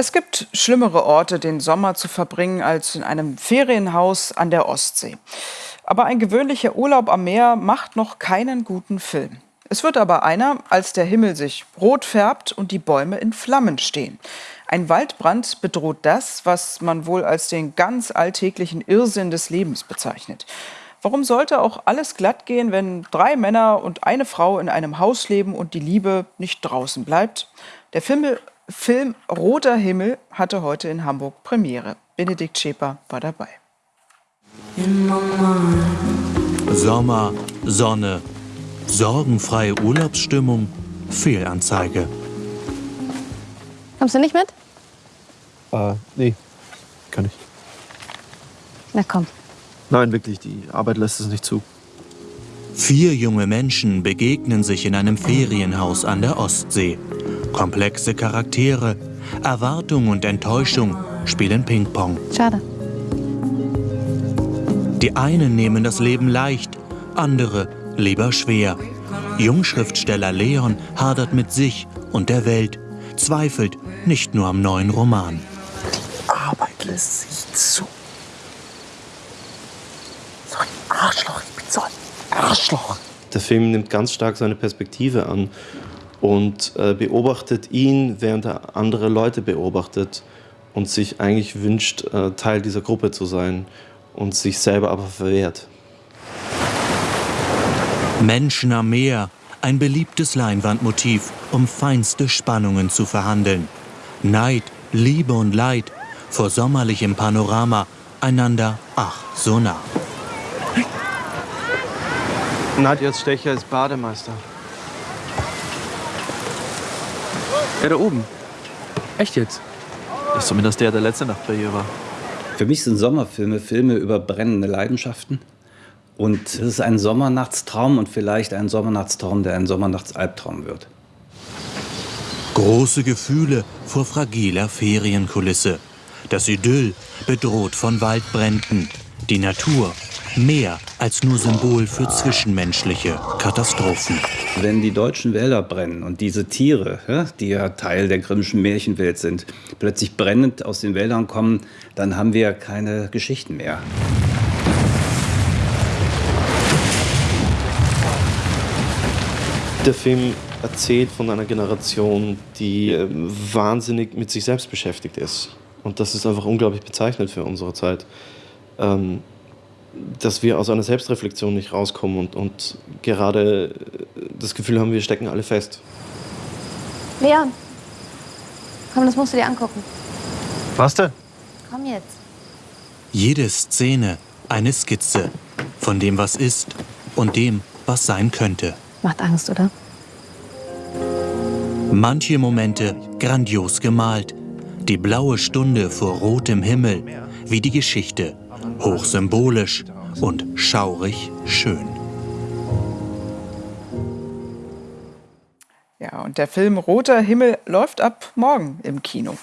Es gibt schlimmere Orte, den Sommer zu verbringen, als in einem Ferienhaus an der Ostsee. Aber ein gewöhnlicher Urlaub am Meer macht noch keinen guten Film. Es wird aber einer, als der Himmel sich rot färbt und die Bäume in Flammen stehen. Ein Waldbrand bedroht das, was man wohl als den ganz alltäglichen Irrsinn des Lebens bezeichnet. Warum sollte auch alles glatt gehen, wenn drei Männer und eine Frau in einem Haus leben und die Liebe nicht draußen bleibt? Der Film Film Roter Himmel hatte heute in Hamburg Premiere. Benedikt Schäper war dabei. Sommer, Sonne, sorgenfreie Urlaubsstimmung, Fehlanzeige. Kommst du nicht mit? Äh, nee, kann ich. Na komm. Nein, wirklich, die Arbeit lässt es nicht zu. Vier junge Menschen begegnen sich in einem Ferienhaus an der Ostsee. Komplexe Charaktere, Erwartung und Enttäuschung spielen Ping-Pong. Schade. Die einen nehmen das Leben leicht, andere lieber schwer. Jungschriftsteller Leon hadert mit sich und der Welt, zweifelt nicht nur am neuen Roman. Die Arbeit lässt sich zu. So ein Arschloch, ich bin so ein Arschloch. Der Film nimmt ganz stark seine Perspektive an und äh, beobachtet ihn, während er andere Leute beobachtet und sich eigentlich wünscht, äh, Teil dieser Gruppe zu sein und sich selber aber verwehrt. Menschen am Meer, ein beliebtes Leinwandmotiv, um feinste Spannungen zu verhandeln. Neid, Liebe und Leid, vor sommerlichem Panorama, einander ach so nah. Nadjas Stecher ist Bademeister. Er da oben. Echt jetzt? Ist zumindest der, der letzte Nacht bei ihr war. Für mich sind Sommerfilme Filme über brennende Leidenschaften. Und es ist ein Sommernachtstraum und vielleicht ein Sommernachtstraum, der ein Sommernachtsalbtraum wird. Große Gefühle vor fragiler Ferienkulisse. Das Idyll bedroht von Waldbränden. Die Natur mehr als nur Symbol für zwischenmenschliche Katastrophen. Wenn die deutschen Wälder brennen und diese Tiere, die ja Teil der Grimmschen Märchenwelt sind, plötzlich brennend aus den Wäldern kommen, dann haben wir keine Geschichten mehr. Der Film erzählt von einer Generation, die äh, wahnsinnig mit sich selbst beschäftigt ist. Und das ist einfach unglaublich bezeichnend für unsere Zeit. Ähm, dass wir aus einer Selbstreflexion nicht rauskommen und, und gerade das Gefühl haben, wir stecken alle fest. Leon, komm, das musst du dir angucken. Was denn? Komm jetzt. Jede Szene eine Skizze von dem, was ist und dem, was sein könnte. Macht Angst, oder? Manche Momente grandios gemalt. Die blaue Stunde vor rotem Himmel, wie die Geschichte hochsymbolisch und schaurig schön. Ja, und der Film Roter Himmel läuft ab morgen im Kino.